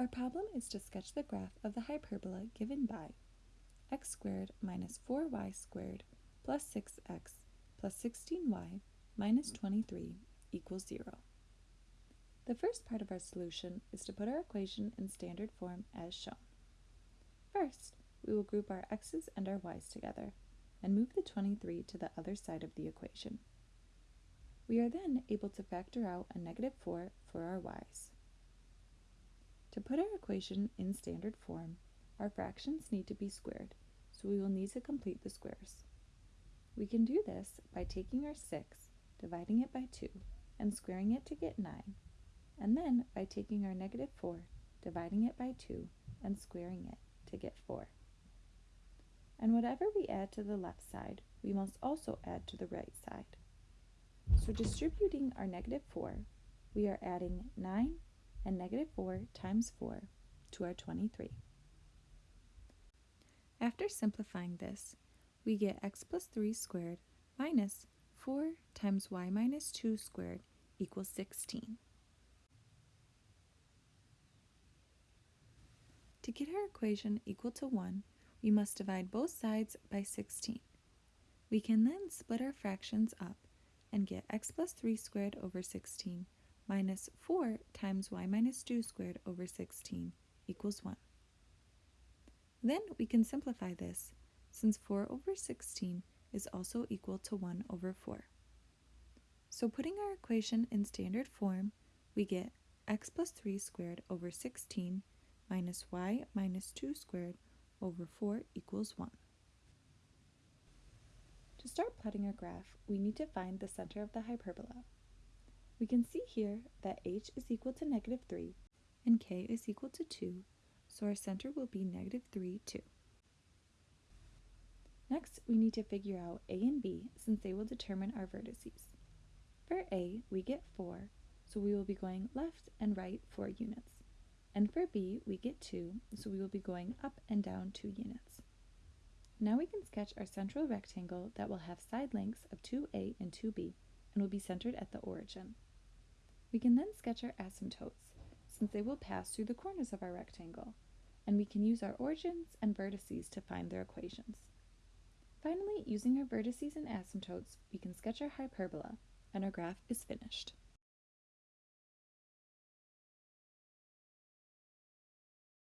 Our problem is to sketch the graph of the hyperbola given by x squared minus 4y squared plus 6x plus 16y minus 23 equals 0. The first part of our solution is to put our equation in standard form as shown. First, we will group our x's and our y's together and move the 23 to the other side of the equation. We are then able to factor out a negative 4 for our y's. To put our equation in standard form, our fractions need to be squared, so we will need to complete the squares. We can do this by taking our 6, dividing it by 2, and squaring it to get 9, and then by taking our negative 4, dividing it by 2, and squaring it to get 4. And whatever we add to the left side, we must also add to the right side. So distributing our negative 4, we are adding 9 and negative 4 times 4 to our 23. After simplifying this, we get x plus 3 squared minus 4 times y minus 2 squared equals 16. To get our equation equal to 1, we must divide both sides by 16. We can then split our fractions up and get x plus 3 squared over 16 minus 4 times y minus 2 squared over 16 equals 1. Then we can simplify this, since 4 over 16 is also equal to 1 over 4. So putting our equation in standard form, we get x plus 3 squared over 16 minus y minus 2 squared over 4 equals 1. To start plotting our graph, we need to find the center of the hyperbola. We can see here that h is equal to negative 3 and k is equal to 2, so our center will be negative 3, 2. Next, we need to figure out a and b since they will determine our vertices. For a, we get 4, so we will be going left and right 4 units. And for b, we get 2, so we will be going up and down 2 units. Now we can sketch our central rectangle that will have side lengths of 2a and 2b and will be centered at the origin. We can then sketch our asymptotes, since they will pass through the corners of our rectangle, and we can use our origins and vertices to find their equations. Finally, using our vertices and asymptotes, we can sketch our hyperbola, and our graph is finished.